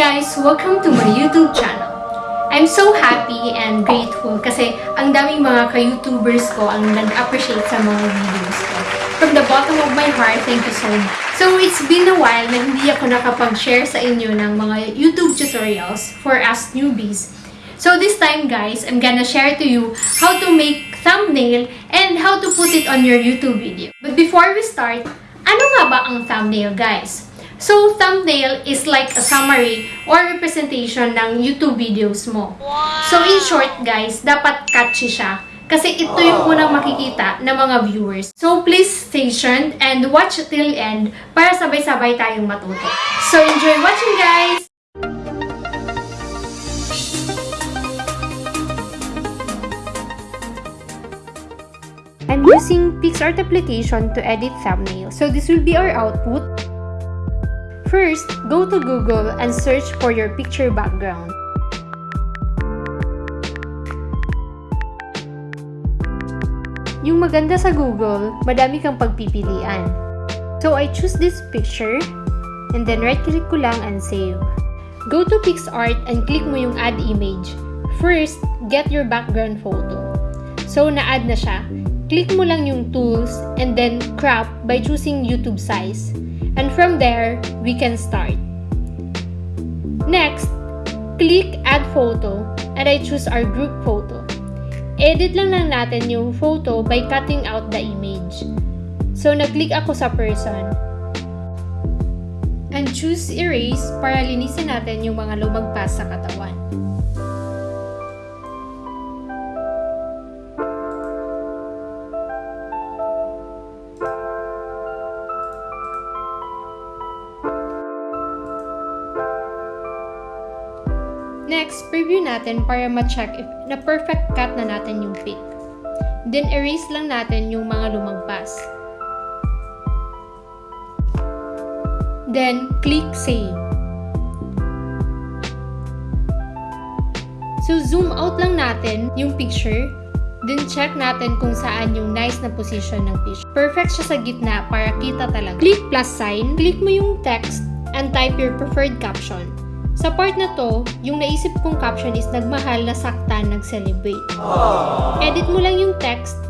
guys! Welcome to my YouTube channel. I'm so happy and grateful kasi ang daming mga ka-YouTubers ko ang nag-appreciate sa mga videos ko. From the bottom of my heart, thank you so much. So, it's been a while na hindi ako nakapag-share sa inyo ng mga YouTube tutorials for us newbies. So, this time guys, I'm gonna share to you how to make thumbnail and how to put it on your YouTube video. But before we start, ano nga ba ang thumbnail guys? So, thumbnail is like a summary or representation ng YouTube videos mo. So, in short, guys, dapat catchy siya. Kasi ito yung unang makikita ng mga viewers. So, please stay tuned and watch till end para sabay-sabay tayong matuto. So, enjoy watching, guys! I'm using PixArt application to edit thumbnail. So, this will be our output. First, go to Google and search for your picture background. Yung maganda sa Google, madami kang pagpipilian. So, I choose this picture and then right-click ko lang and save. Go to PixArt and click mo yung add image. First, get your background photo. So, na-add na siya. Click mo lang yung tools and then crop by choosing YouTube size. And from there, we can start. Next, click Add Photo and I choose our group photo. Edit lang lang natin yung photo by cutting out the image. So, nag-click ako sa person. And choose Erase para linisin natin yung mga lumagpas sa katawan. Next, preview natin para ma-check if na perfect cut na natin yung pic. Then, erase lang natin yung mga lumagpas. Then, click Save. So, zoom out lang natin yung picture. Then, check natin kung saan yung nice na position ng picture. Perfect siya sa gitna para kita talaga. Click plus sign. Click mo yung text and type your preferred caption. Sa part na to, yung naisip kong caption is nagmahal na saktan nag-celebrate. Edit mo lang yung text,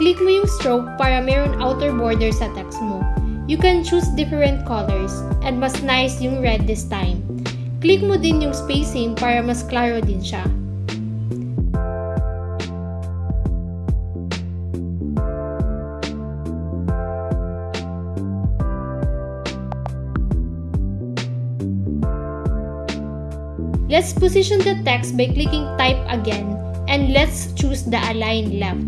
click mo yung stroke para meron outer border sa text mo. You can choose different colors, and mas nice yung red this time. Click mo din yung spacing para mas klaro din siya. Let's position the text by clicking type again and let's choose the align left.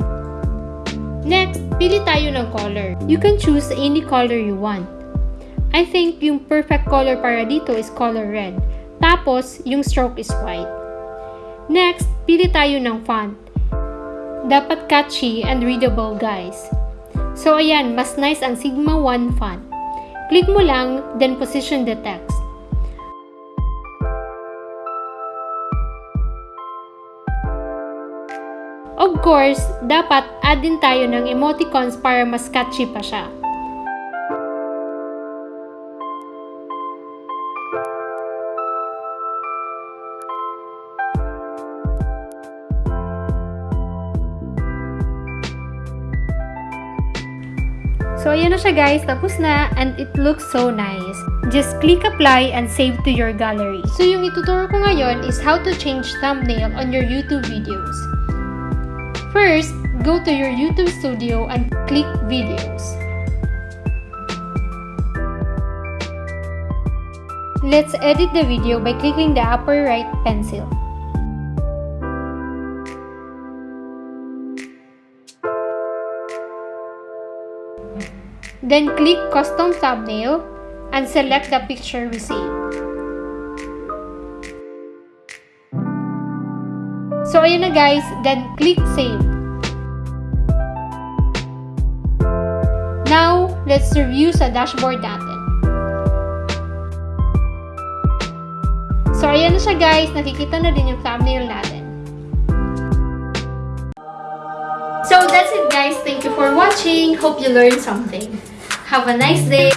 Next, pili tayo ng color. You can choose any color you want. I think yung perfect color para dito is color red. Tapos, yung stroke is white. Next, pili tayo ng font. Dapat catchy and readable guys. So ayan, mas nice ang Sigma 1 font. Click mo lang, then position the text. Of course, dapat add din tayo ng emoticons para mas catchy pa siya. So, ayan na siya guys. Tapos na. And it looks so nice. Just click apply and save to your gallery. So, yung ituturo ko ngayon is how to change thumbnail on your YouTube videos. First, go to your YouTube studio and click videos. Let's edit the video by clicking the upper right pencil. Then click custom thumbnail and select the picture we saved. So, ayan na guys. Then, click Save. Now, let's review sa dashboard natin. So, ayan na siya guys. Nakikita na din yung thumbnail natin. So, that's it guys. Thank you for watching. Hope you learned something. Have a nice day.